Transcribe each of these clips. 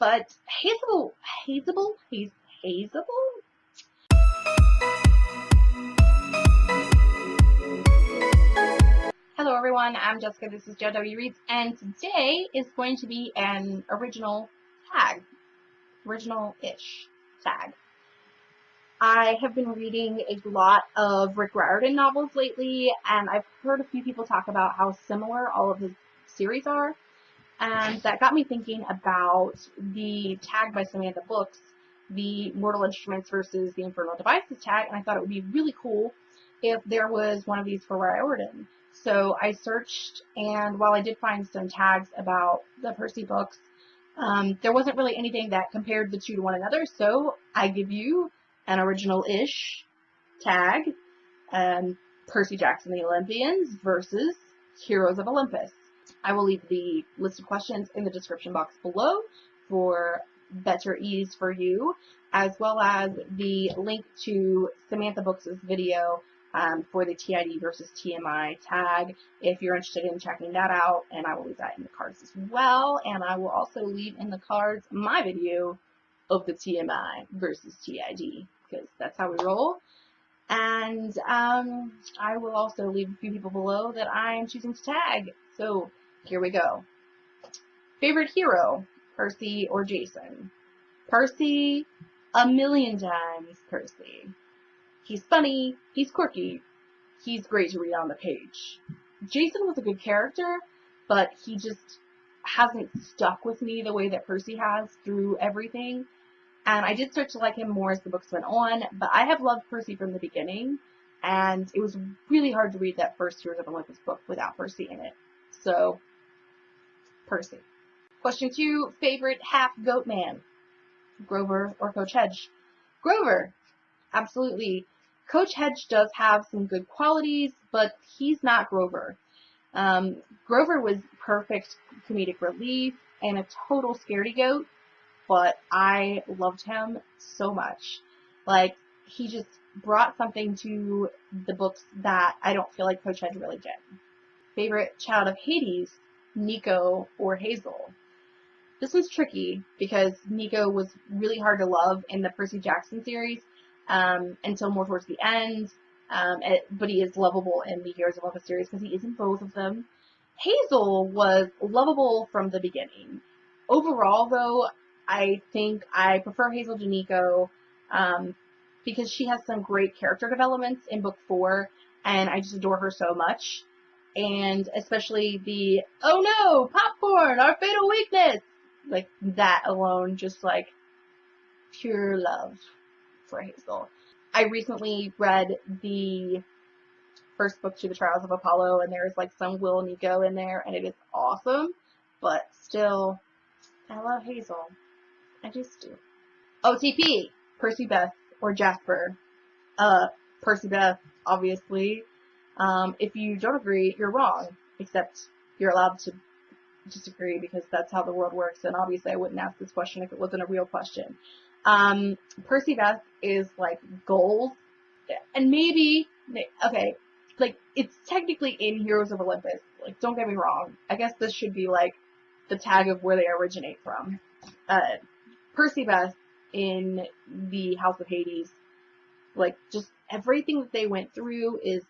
But Hazel, Hazel, Hazel, Hazel? Hello everyone, I'm Jessica, this is JW Reads, and today is going to be an original tag. Original-ish tag. I have been reading a lot of Rick Riordan novels lately, and I've heard a few people talk about how similar all of his series are. And that got me thinking about the tag by Samantha Books, the Mortal Instruments versus the Infernal Devices tag, and I thought it would be really cool if there was one of these for Riordan. So I searched, and while I did find some tags about the Percy books, um, there wasn't really anything that compared the two to one another, so I give you an original-ish tag, um, Percy Jackson the Olympians versus Heroes of Olympus. I will leave the list of questions in the description box below for better ease for you, as well as the link to Samantha Books' video um, for the TID versus TMI tag if you're interested in checking that out, and I will leave that in the cards as well, and I will also leave in the cards my video of the TMI versus TID, because that's how we roll. And um, I will also leave a few people below that I am choosing to tag. So here we go. Favorite hero, Percy or Jason? Percy, a million times Percy. He's funny, he's quirky, he's great to read on the page. Jason was a good character, but he just hasn't stuck with me the way that Percy has through everything. And I did start to like him more as the books went on, but I have loved Percy from the beginning, and it was really hard to read that first Heroes of Olympus book without Percy in it. So Percy. Question two, favorite half goat man? Grover or Coach Hedge? Grover. Absolutely. Coach Hedge does have some good qualities, but he's not Grover. Um, Grover was perfect comedic relief and a total scaredy goat, but I loved him so much. Like, he just brought something to the books that I don't feel like Coach Hedge really did. Favorite child of Hades? Nico or Hazel. This was tricky because Nico was really hard to love in the Percy Jackson series um, until more towards the end, um, but he is lovable in the Heroes of Olympus series because he is in both of them. Hazel was lovable from the beginning. Overall, though, I think I prefer Hazel to Nico um, because she has some great character developments in book four, and I just adore her so much and especially the oh no popcorn our fatal weakness like that alone just like pure love for Hazel. I recently read the first book to the Trials of Apollo and there's like some Will Nico in there and it is awesome but still I love Hazel. I just do. OTP Percabeth or Jasper. Uh Percabeth obviously um, if you don't agree, you're wrong, except you're allowed to disagree because that's how the world works. And obviously, I wouldn't ask this question if it wasn't a real question. Um, Percabeth is like gold, and maybe okay, like it's technically in Heroes of Olympus. Like, don't get me wrong. I guess this should be like the tag of where they originate from. Uh, Percabeth in the House of Hades, like just everything that they went through is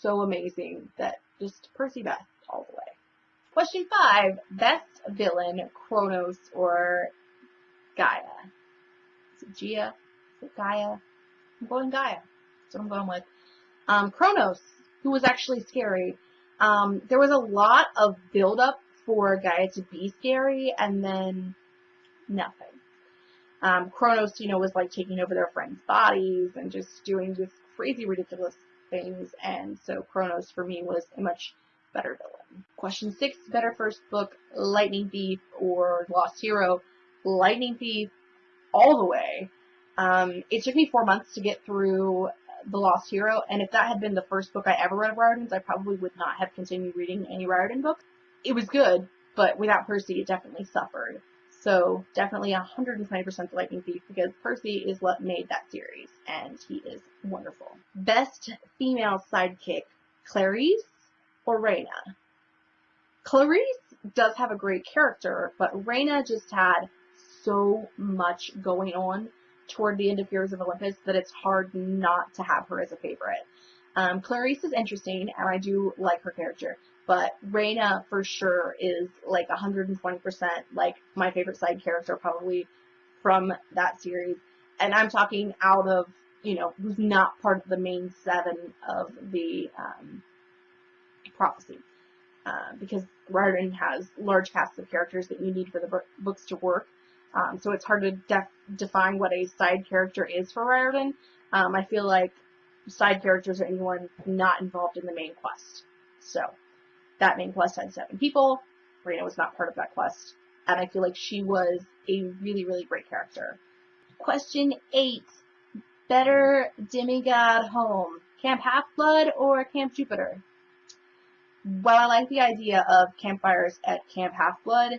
so amazing that just Percabeth all the way. Question five, best villain, Kronos or Gaia? Is it Gia? Is it Gaia? I'm going Gaia. That's what I'm going with. Um, Kronos, who was actually scary. Um, there was a lot of build-up for Gaia to be scary, and then nothing. Um, Kronos, you know, was like taking over their friends' bodies and just doing just crazy, ridiculous things, and so Kronos for me was a much better villain. Question six, better first book, Lightning Thief or Lost Hero? Lightning Thief all the way. Um, it took me four months to get through The Lost Hero, and if that had been the first book I ever read of Riordan's, I probably would not have continued reading any Riordan books. It was good, but without Percy, it definitely suffered. So definitely 120% Lightning Thief because Percy is what made that series and he is wonderful. Best female sidekick, Clarisse or Reyna? Clarisse does have a great character, but Reyna just had so much going on toward the end of Heroes of Olympus that it's hard not to have her as a favorite. Um, Clarisse is interesting, and I do like her character, but Reyna for sure is like 120% like my favorite side character probably from that series. And I'm talking out of, you know, who's not part of the main seven of the um, prophecy. Uh, because Riordan has large casts of characters that you need for the books to work. Um, so it's hard to def define what a side character is for Riordan. Um, I feel like side characters are anyone not involved in the main quest. So that main quest had seven people. Reyna was not part of that quest. And I feel like she was a really, really great character. Question eight. Better demigod home. Camp Half-Blood or Camp Jupiter? While I like the idea of campfires at Camp Half-Blood,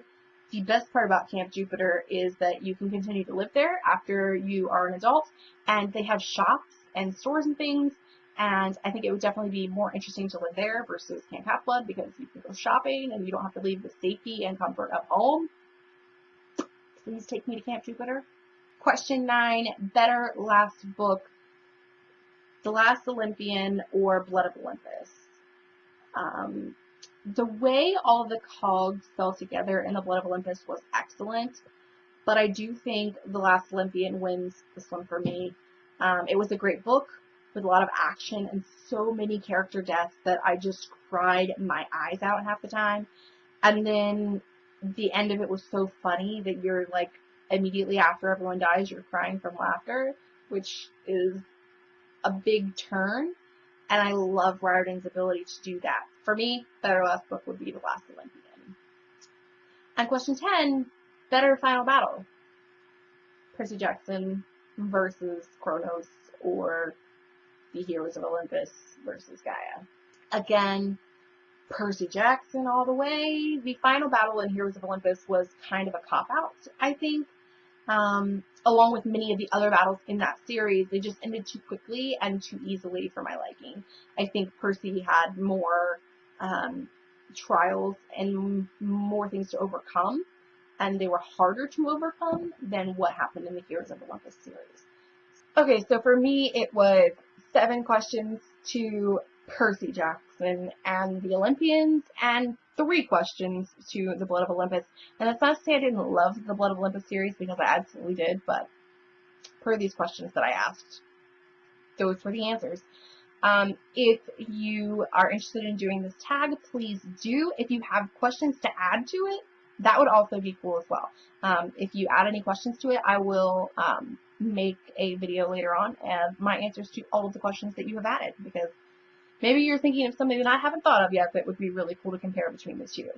the best part about Camp Jupiter is that you can continue to live there after you are an adult, and they have shops and stores and things, and I think it would definitely be more interesting to live there versus Camp Half-Blood because you can go shopping and you don't have to leave the safety and comfort of home. Please take me to Camp Jupiter. Question nine, better last book, The Last Olympian or Blood of Olympus? Um, the way all the cogs fell together in the Blood of Olympus was excellent, but I do think The Last Olympian wins this one for me. Um, it was a great book with a lot of action and so many character deaths that I just cried my eyes out half the time. And then the end of it was so funny that you're like immediately after everyone dies, you're crying from laughter, which is a big turn. And I love Riordan's ability to do that. For me, better last book would be The Last Olympian. And question 10, better final battle. Percy Jackson versus Kronos or the Heroes of Olympus versus Gaia. Again, Percy Jackson all the way. The final battle in Heroes of Olympus was kind of a cop-out, I think. Um, along with many of the other battles in that series, they just ended too quickly and too easily for my liking. I think Percy had more um, trials and more things to overcome, and they were harder to overcome than what happened in the Heroes of Olympus series. Okay, so for me, it was seven questions to Percy Jackson and the Olympians, and three questions to the Blood of Olympus. And that's not to say I didn't love the Blood of Olympus series, because I absolutely did, but per these questions that I asked, those were the answers. Um, if you are interested in doing this tag, please do. If you have questions to add to it, that would also be cool as well. Um, if you add any questions to it, I will um, make a video later on and my answers to all of the questions that you have added because maybe you're thinking of something that I haven't thought of yet that would be really cool to compare between the two.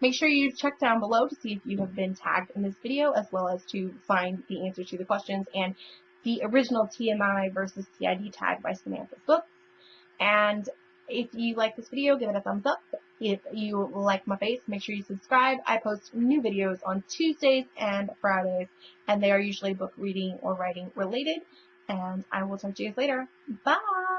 Make sure you check down below to see if you have been tagged in this video as well as to find the answer to the questions and the original TMI versus TID tag by Samantha's Books. And if you like this video, give it a thumbs up. If you like my face, make sure you subscribe. I post new videos on Tuesdays and Fridays, and they are usually book reading or writing related. And I will talk to you guys later. Bye!